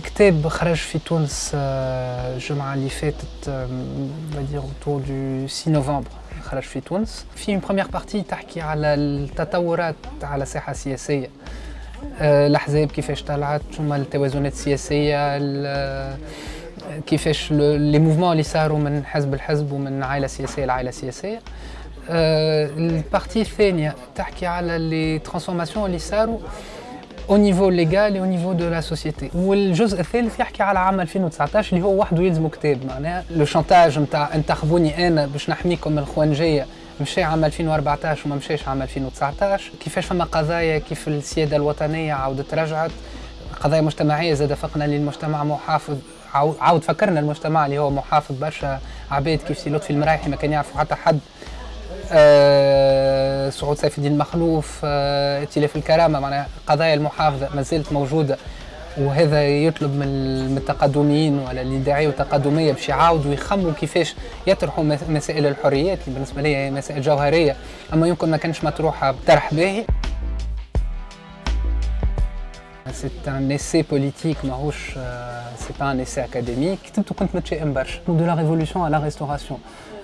كتاب خرج في تونس الجمعة اللي فاتت dire autour du 6 نوفمبر خرج في تونس. في première partie تحكي على التطورات على الساحة السياسية. الأحزاب كيفاش طلعت شنو التوازنات السياسية كيفاش les mouvements اللي صاروا من حزب لحزب ومن عائلة سياسية لعائلة سياسية. ال partie الثانية تحكي على les transformations اللي صاروا. Au niveau légal et au niveau de la société. والجزء الثالث يحكي على عام 2019 اللي هو وحده يلزمه كتاب معناها لو شانتاج نتاع انتخبوني أنا باش نحميكم من الخوانجيه مشى عام 2014 وما مشاش عام 2019 كيفاش فما قضايا كيف السياده الوطنيه عاودت رجعت قضايا مجتمعيه زاد فقنا للمجتمع محافظ عاود فكرنا المجتمع اللي هو محافظ برشا عباد كيف سي لطفي المرايحي ما كان يعرفوا حتى حد آه سعود سيف الدين المخلوف آه ائتلاف الكرامة معناها قضايا المحافظة ما زالت موجودة. وهذا يطلب من التقدميين ولا اللي يدعيوا تقدمية باش يعاودوا يخموا كيفاش يطرحوا مسائل الحريات اللي بالنسبة لي هي مسائل جوهرية. أما يمكن ما كانش مطروحة بطرح باهي. C'est un essai politique, ماهوش c'est pas un essai académique. كتبته كنت متشائم برشا. De la révolution à la restauration.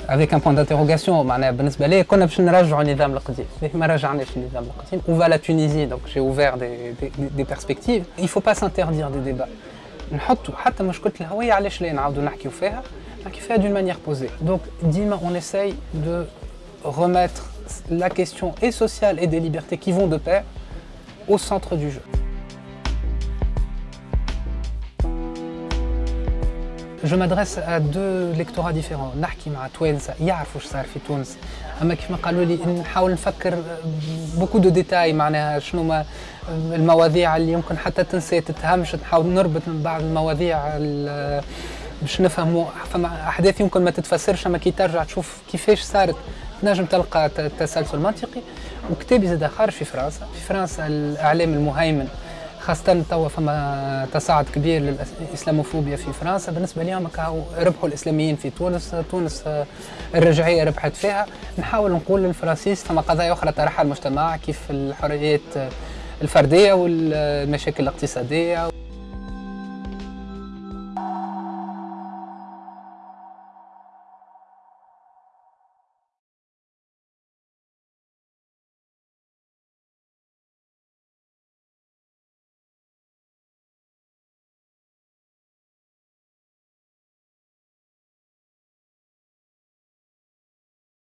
avec un point d'interrogation معناها بالنسبه لي كنا باش نرجعوا النظام القديم ما رجعناش النظام القديم on va la Tunisie donc j'ai ouvert des, des, des perspectives il faut pas s'interdire des débats نحطوا حتى مشكله الهويه علاش لا نعاودوا نحكيو فيها نحكي فيها d'une manière posée donc ديما on essaye de remettre la question et sociale et des libertés qui vont de pair au centre du jeu Je m'adresse à deux lectorats différents. نحكي مع توانسة يعرفوا اش صار في تونس. أما كيف ما قالوا لي نحاول نفكر beaucoup de détails معناها شنو ما المواضيع اللي يمكن حتى تنسى تتهمش نحاول نربط من بعض المواضيع باش نفهموا. فما أحداث يمكن ما تتفسرش أما كي ترجع تشوف كيفاش صارت. تنجم تلقى تسلسل منطقي وكتابي زاد خارج في فرنسا. في فرنسا الإعلام المهيمن خاصة توا فما تصاعد كبير للإسلاموفوبيا في فرنسا. بالنسبة لهم ربحوا الإسلاميين في تونس تونس الرجعية ربحت فيها. نحاول نقول للفرنسيس فما قضايا أخرى طرحها المجتمع كيف الحريات الفردية والمشاكل الاقتصادية